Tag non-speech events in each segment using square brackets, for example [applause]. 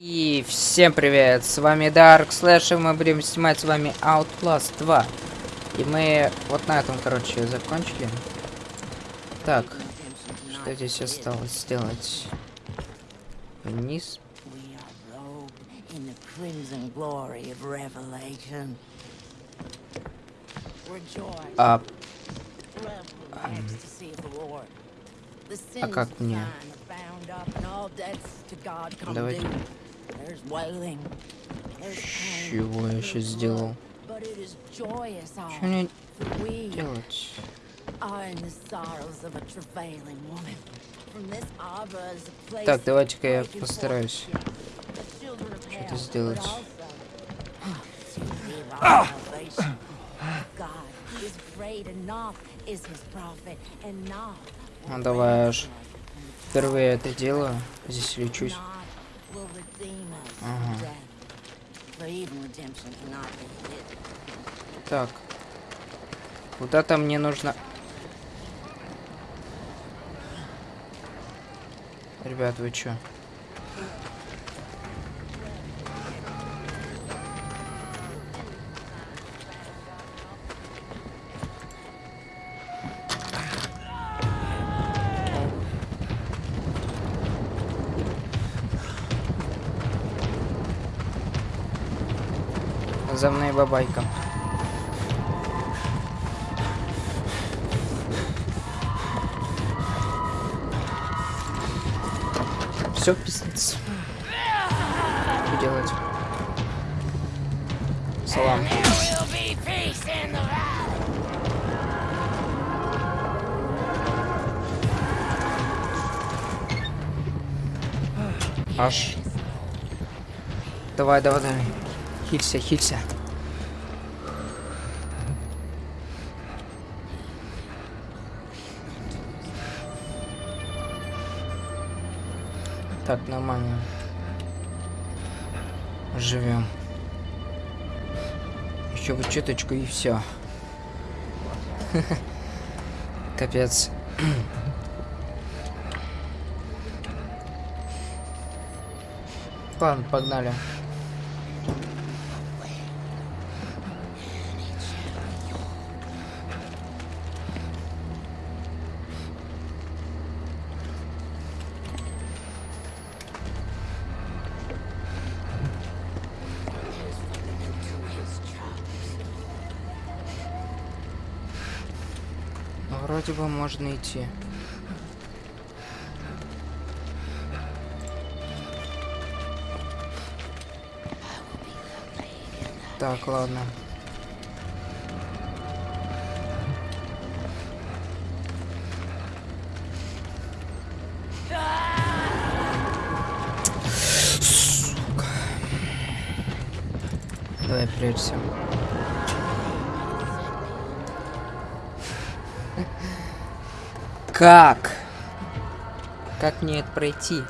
И всем привет, с вами Dark Slash, и мы будем снимать с вами Outlast 2. И мы вот на этом, короче, закончили. Так, что здесь осталось сделать? Вниз. А, sins как мне? Давайте. Чего я сейчас сделал? Что мне делать? Так, давайте-ка я постараюсь. Что-то сделать. Ну, давай аж Впервые это делаю. Здесь лечусь. Naught will redeem us Ага. from death. For even redemption cannot be hidden. Так. Куда-то мне нужно... Ребят, вы чё? За мной бабайка. Все, пиздец. Что делать? Салам. Аж. Давай, давай, давай. Хилься, хилься. Так, нормально. Живем. Еще бы чуточку и все. [laughs] Капец. Ладно, погнали. Бы можно идти. Так, ладно. Сука. Давай прячься. Как? Как мне это пройти?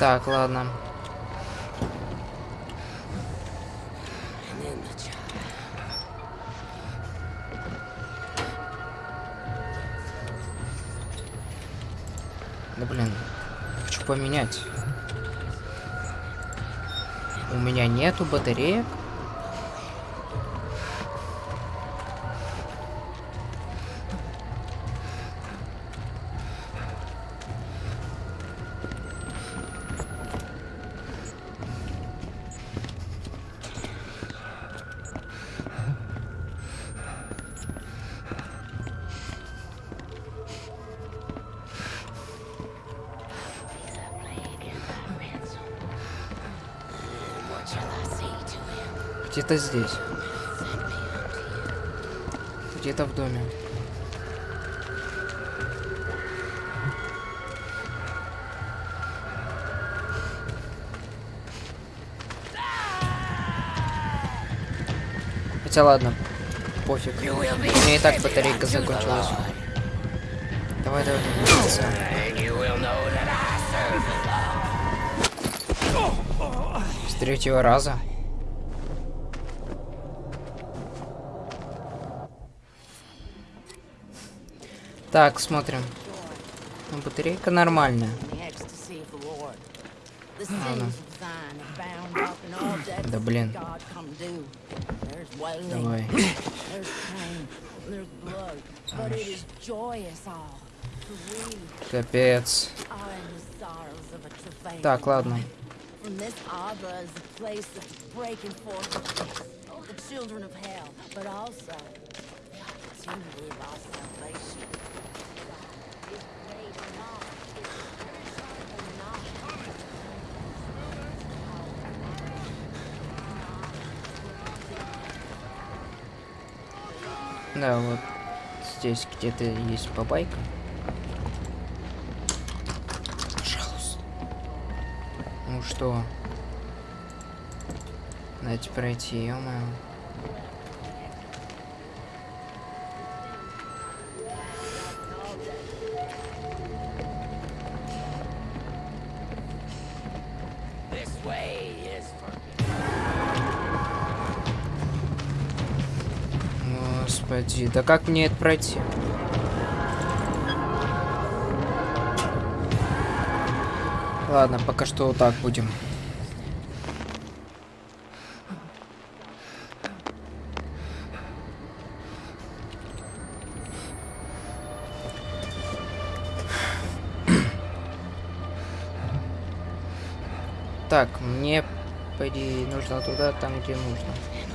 Так, ладно. Да блин, хочу поменять. У меня нету батареек. Где-то здесь. Где-то в доме. Хотя ладно, пофиг. У меня и так батарейка закончилась. Давай, давай, давай. С третьего раза. Так, смотрим. Ну, батарейка нормальная. Ладно. Да блин. Давай. Капец. Так, ладно. The children of hell, but also Да, вот здесь где-то есть бабайка. Пожалуйста. Ну что? Дайте пройти, ё Господи, да как мне это пройти? Ладно, пока что вот так будем. Так, мне, по идее, нужно туда, там, где нужно.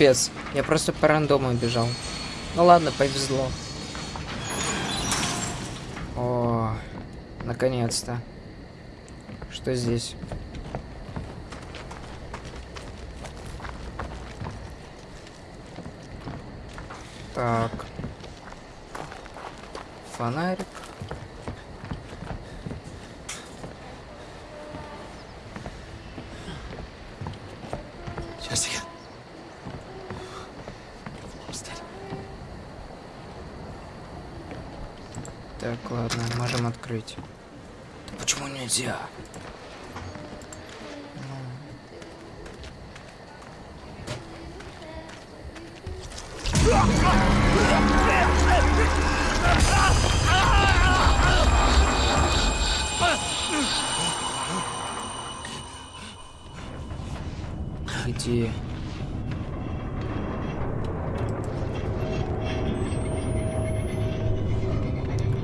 Капец, я просто по рандому бежал. Ну ладно, повезло. О, наконец-то. Что здесь? Так. Фонарик. Открыть. Почему нельзя? Где?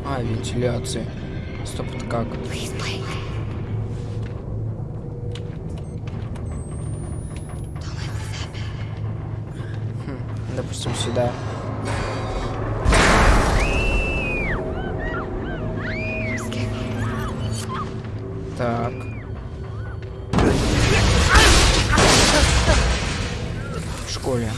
А, вентиляция. Стоп, это как? Хм, допустим, сюда. Так. В школе.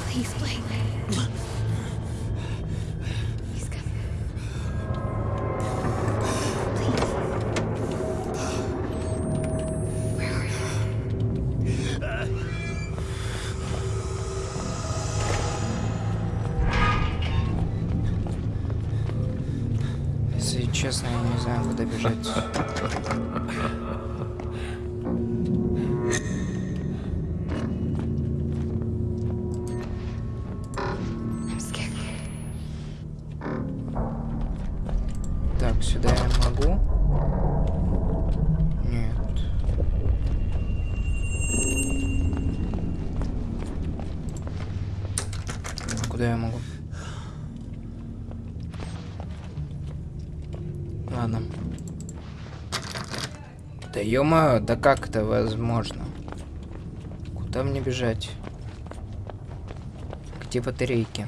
-мо, да как это возможно? Куда мне бежать? Где батарейки?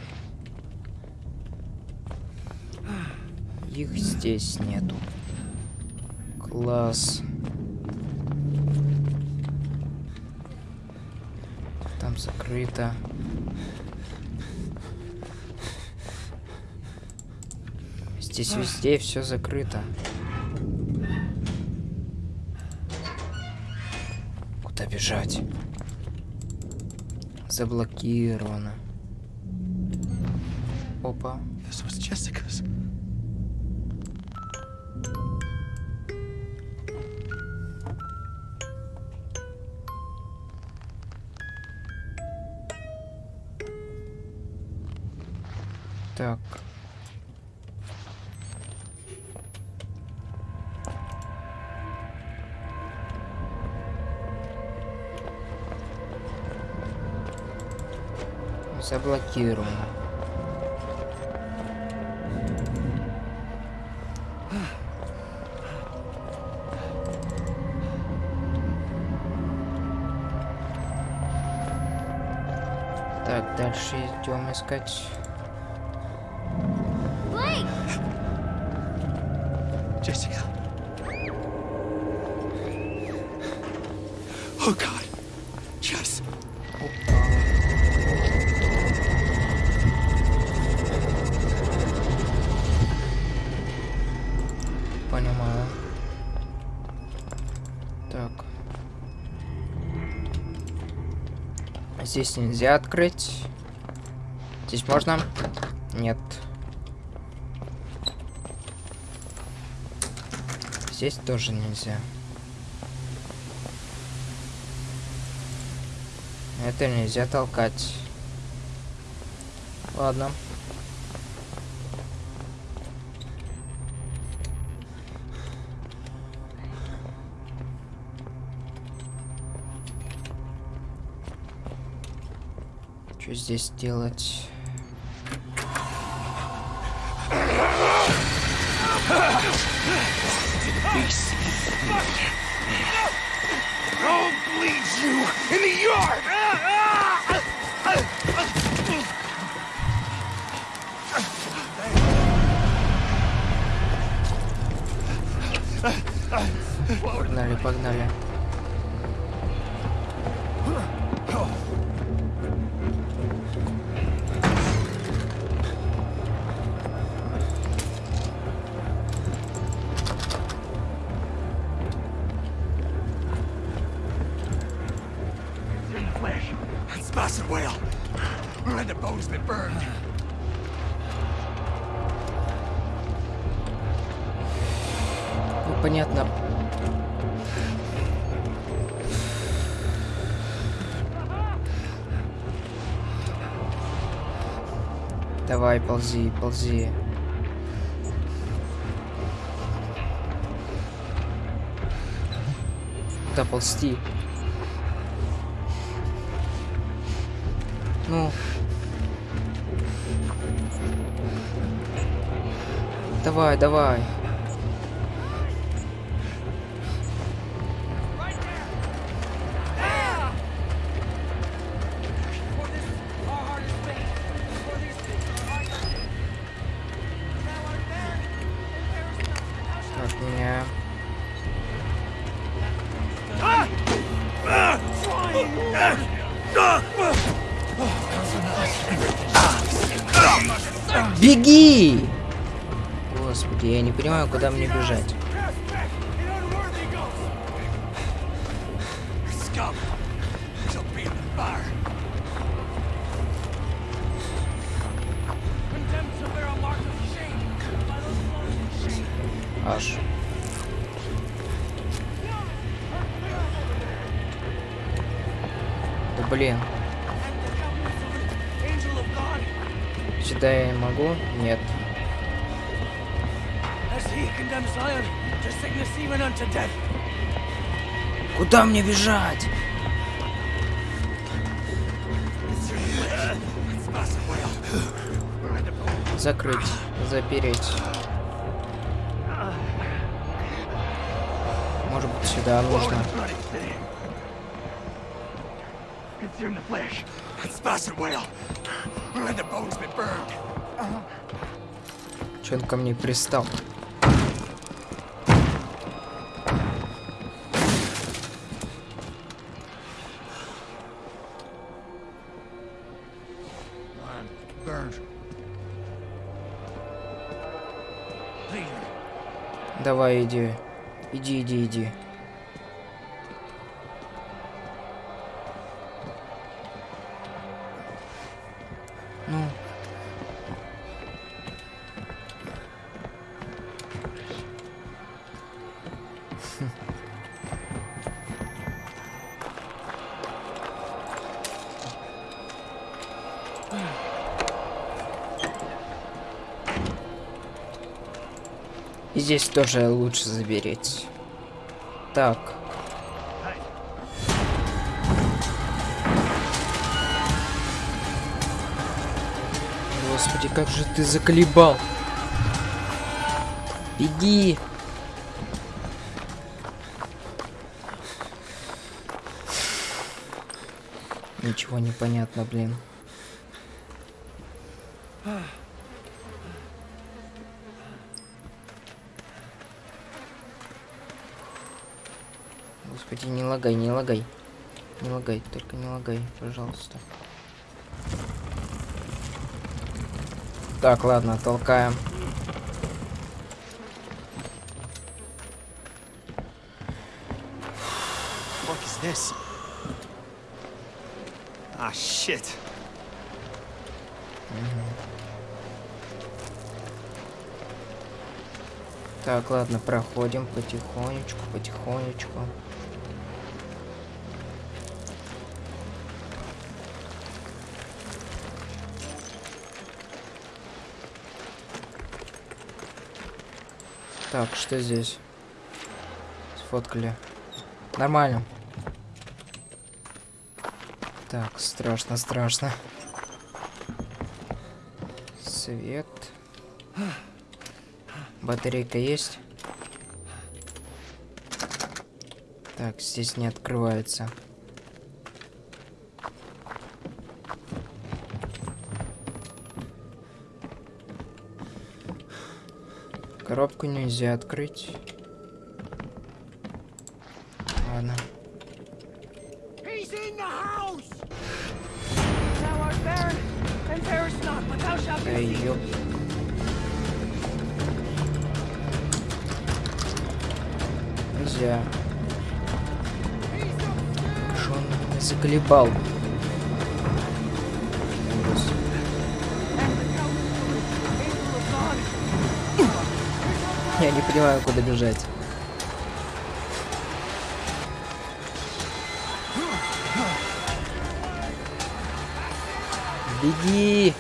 Их здесь нету. Класс. Там закрыто. Здесь везде все закрыто. Бежать? Заблокировано. Опа. Заблокировано. Так, дальше идем искать! Jessica. Здесь нельзя открыть. Здесь можно? Нет. Здесь тоже нельзя. Это нельзя толкать. Ладно. Что здесь делать? I'll bleed you in the yard. Погнали, погнали. Давай, ползи, ползи. Куда ползти? Ну. Давай, давай. Куда мне бежать. Аж. Да блин. Сюда я могу? Нет. Куда мне бежать? Закрыть, запереть. Может быть, сюда city. Consume. Че он ко мне пристал? Давай, иди. Иди, иди, иди. Здесь тоже лучше забереть. Так. Господи, как же ты заколебал. Беги. Ничего не понятно, блин. Господи, не лагай, не лагай. Только не лагай, пожалуйста. Так, ладно, толкаем. is this? Ah, shit. Так, ладно, проходим потихонечку, потихонечку. Так, что здесь? Сфоткали. Нормально. Так, страшно, страшно. Свет. Батарейка есть? Так, здесь не открывается. Коробку нельзя открыть. Ладно. Эй, ёп. Нельзя. Что он заколебал? Не понимаю, куда бежать. Беги!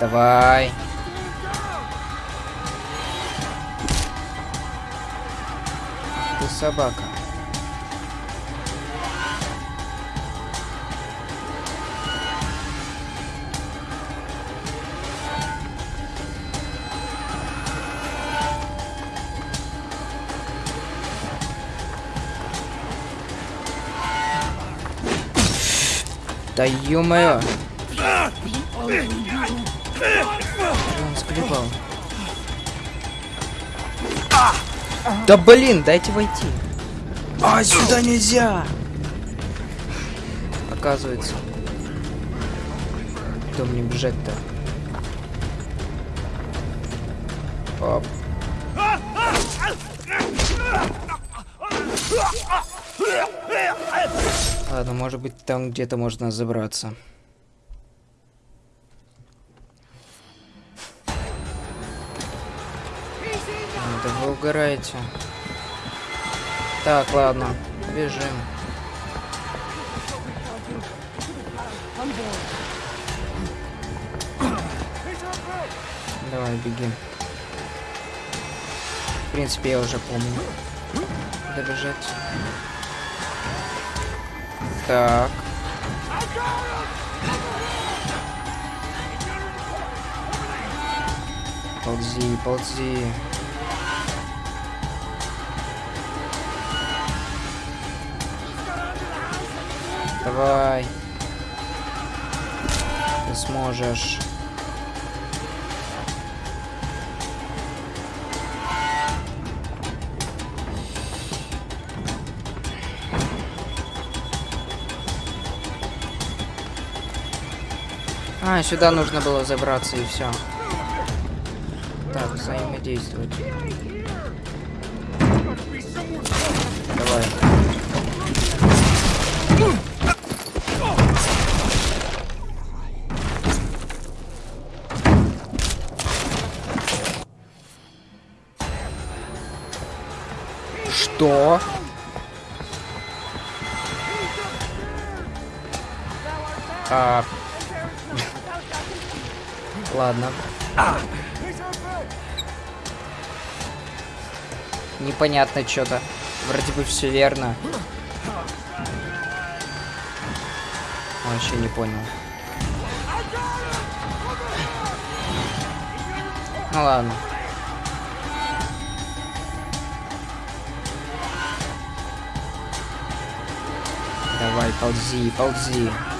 Давай. Собака. Да ё-моё! Он склепал. Да блин, дайте войти. А, сюда нельзя! Оказывается. Куда мне бежать-то? Оп. Ладно, может быть там где-то можно забраться. Угораете. Так, ладно, бежим. Давай, беги. В принципе, я уже помню. Куда бежать? Так. Ползи, ползи. Давай. Ты сможешь. А, сюда нужно было забраться и все. Так, взаимодействовать. Давай. Что? А... [laughs] Ладно. Непонятно что-то. Вроде бы все верно. Вообще не понял. Ну ладно. Давай, ползи, ползи. Мгм.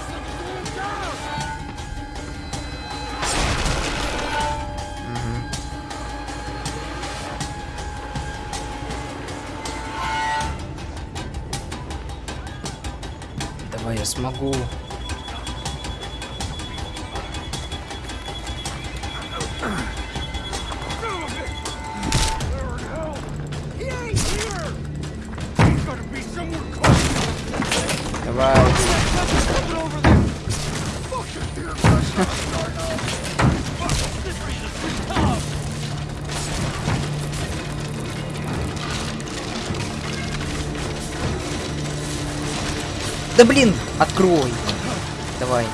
Давай. Да блин, открой. Давай.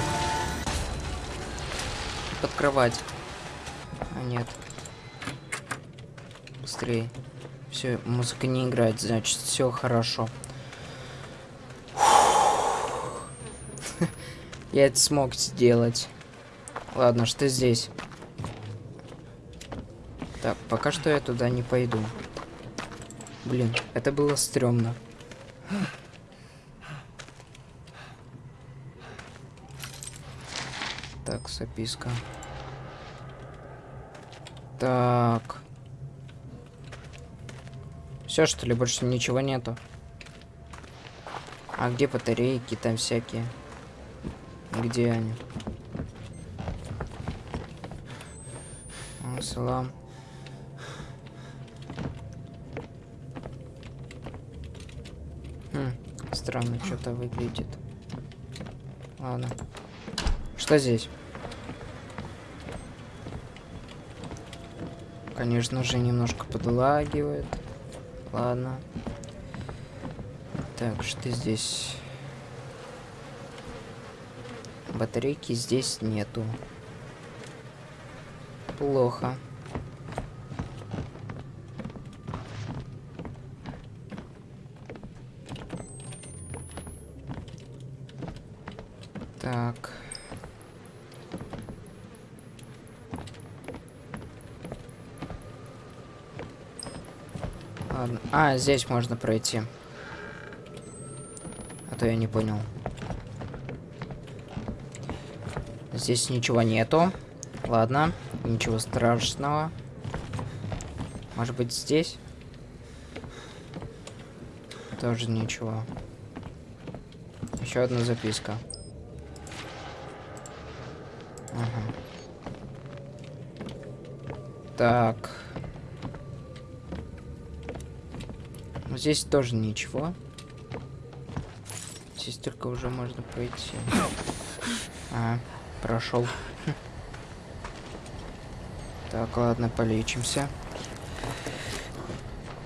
Под кровать. А нет. Быстрее. Все, музыка не играет, значит, все хорошо. Я это смог сделать. Ладно, что здесь? Так, пока что я туда не пойду. Блин, это было стрёмно. Так, записка. Так. Все, что ли, больше ничего нету? А где батарейки там всякие? Где они? Салам. Хм, странно что-то выглядит. Ладно. Что здесь? Конечно же, немножко подлагивает. Ладно. Так, что здесь? Батарейки здесь нету. Плохо. Так. Ладно. А, здесь можно пройти. А то я не понял. Здесь ничего нету. Ладно, ничего страшного. Может быть здесь? Тоже ничего. Еще одна записка. Ага. Так. Здесь тоже ничего. Здесь только уже можно пройти. А, прошел. Так, ладно, полечимся.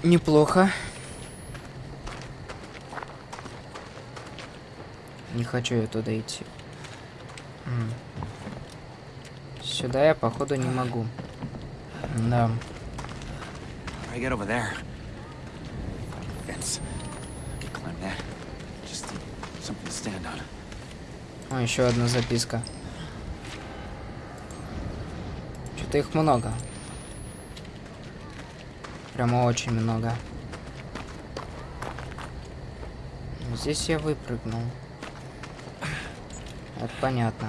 Неплохо. Не хочу я туда идти. Сюда я, походу, не могу. Да. I get over there. Fence. I climb that. Just something to stand on. О, еще одна записка. Что-то их много. Прямо очень много. Здесь я выпрыгнул. Это понятно.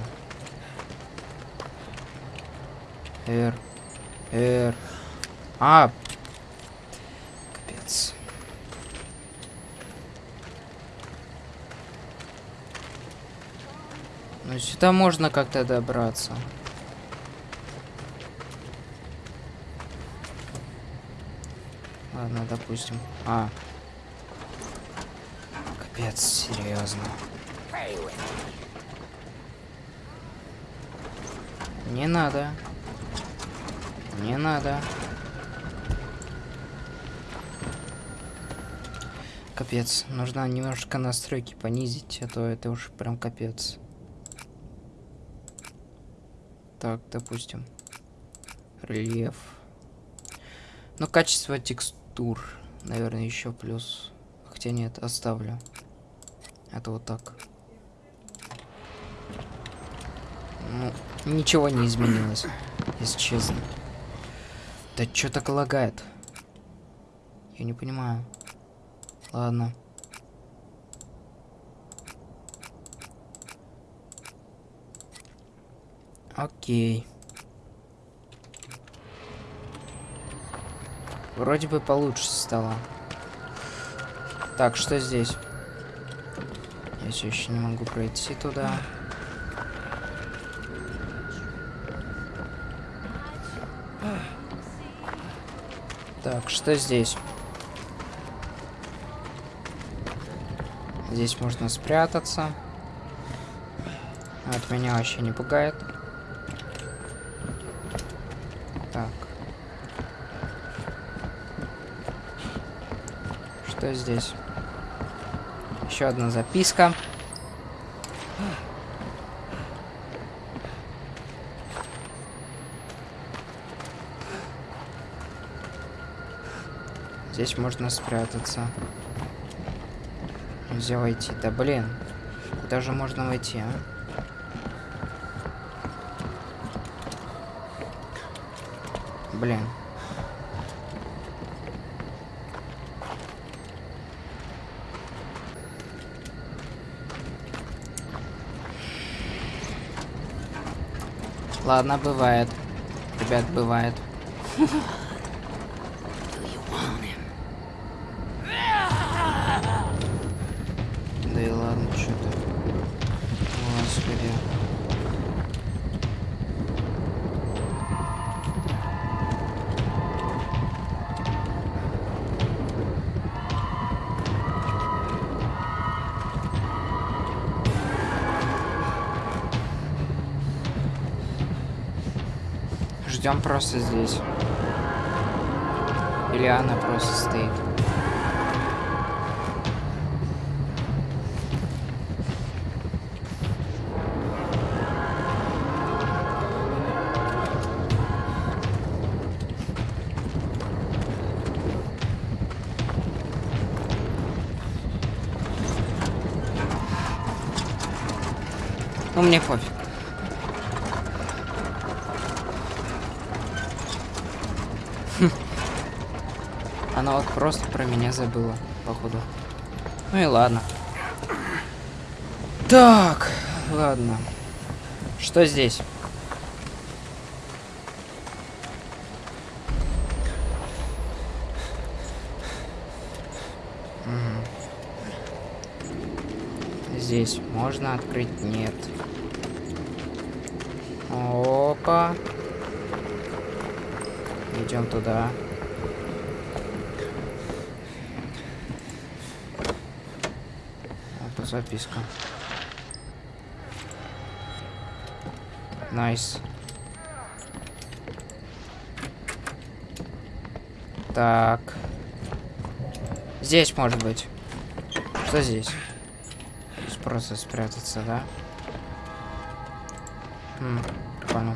Р. Р. А! Капец. Ну сюда можно как-то добраться. Ладно, допустим. А. Капец, серьезно. Не надо. Не надо. Капец, нужно немножко настройки понизить, а то это уж прям капец. Так, допустим. Рельеф. Ну, качество текстур, наверное, еще плюс. Хотя нет, оставлю. Это вот так. Ну, ничего не изменилось, если честно. Да что так лагает? Я не понимаю. Ладно. Окей. Вроде бы получше стало. Так, что здесь? Я все еще не могу пройти туда. Так, что здесь? Здесь можно спрятаться. От меня вообще не пугает. Так. Что здесь? Еще одна записка. Здесь можно спрятаться. Нельзя войти. Да блин. Куда же можно войти, а? Блин. Ладно, бывает. Ребят, бывает. [laughs] Ждем просто здесь. Или она просто стоит. Ну, мне пофиг. Она вот просто про меня забыла, походу. Ну и ладно. Так, ладно. Что здесь? Здесь можно открыть? Нет. Опа. Идем туда. Это записка. Nice. Так. Здесь может быть. Что здесь? Здесь просто спрятаться, да? Хм, прикольно.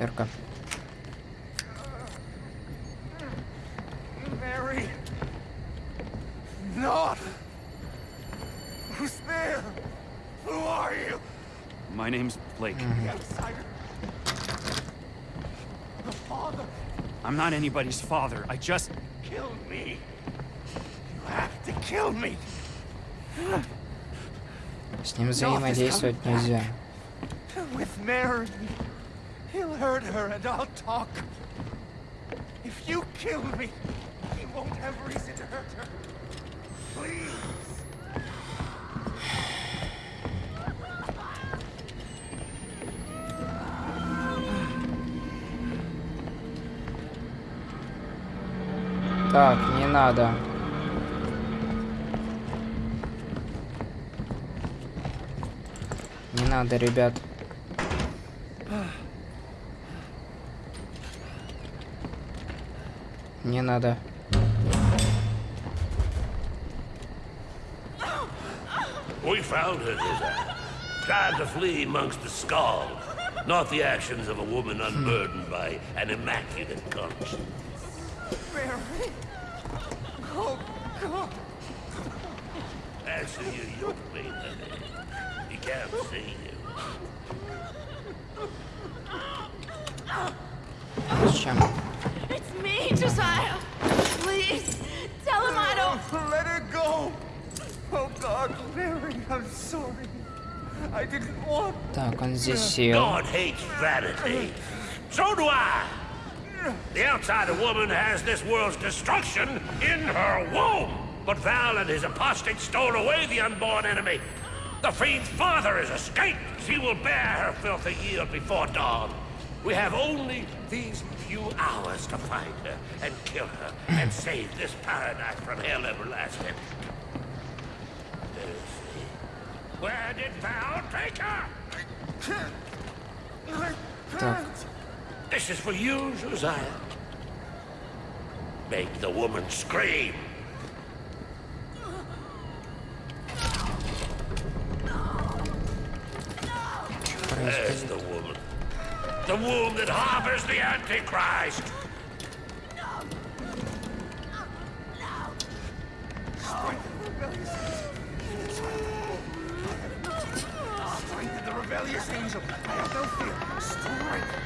Эрка. Blake. The outsider? The father? I'm not anybody's father. I just... Kill me! You have to kill me! С ним взаимодействовать нельзя. With Mary. He'll hurt her and I'll talk. If you kill me, he won't have reason to hurt her. Please. Так, не надо. Не надо, ребят. Не надо. We found her, Dizzy. Tried to flee amongst the skulls. Not the actions of a woman unburdened by an immaculate conscience. Mary! Oh, God! Answer your yoke mate, honey. He can't see you. Зачем? It's me, Josiah. Please, tell him I don't. Let her go! Oh, God, Mary, I'm sorry. I didn't want... Так, он здесь сел. God hates vanity. So do I. The outsider woman has this world's destruction in her womb. But Val and his apostates stole away the unborn enemy. The fiend's father has escaped. She will bear her filthy yield before dawn. We have only these few hours to find her and kill her and save [sighs] this paradise from hell everlasting. Let's see. Where did Val take her? Так, This is for you, Josiah. Make the woman scream. There's the woman. The womb that harbors the Antichrist. Strengthen the rebellious angel. I have no fear. Strength.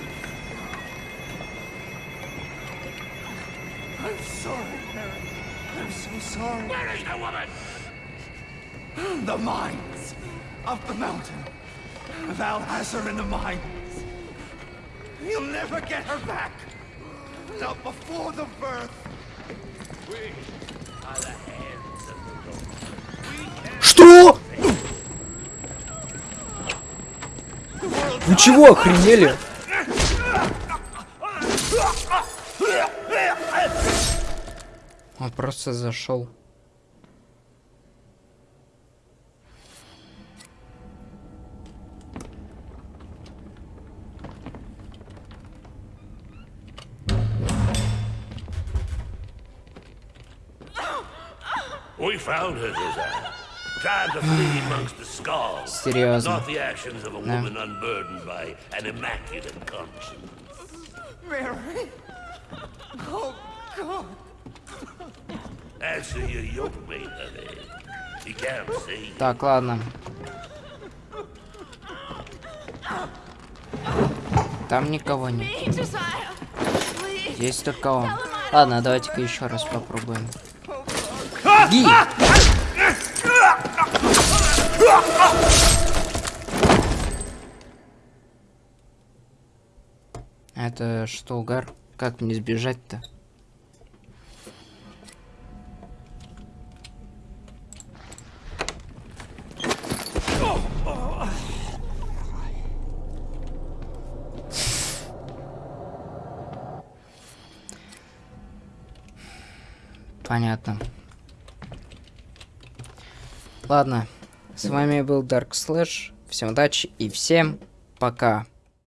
sorry, Mary. I'm so sorry. Where is the woman? The mines of the mountain. Val has her in the mines. You'll never get her back. Not before the birth. We are the hands of the Lord. Что? Вы чего, охренели? Он просто зашел. We found her, Josiah. Tried to flee amongst the skulls. Серьезно. Not the actions of a woman unburdened by an immaculate conscience. Mary? Oh, God. Так, ладно. Там никого нет. Есть только он. Ладно, давайте-ка еще раз попробуем. Ги! Это что, угар? Как мне сбежать-то? Понятно. Ладно, с вами был Dark Slash. Всем удачи и всем пока.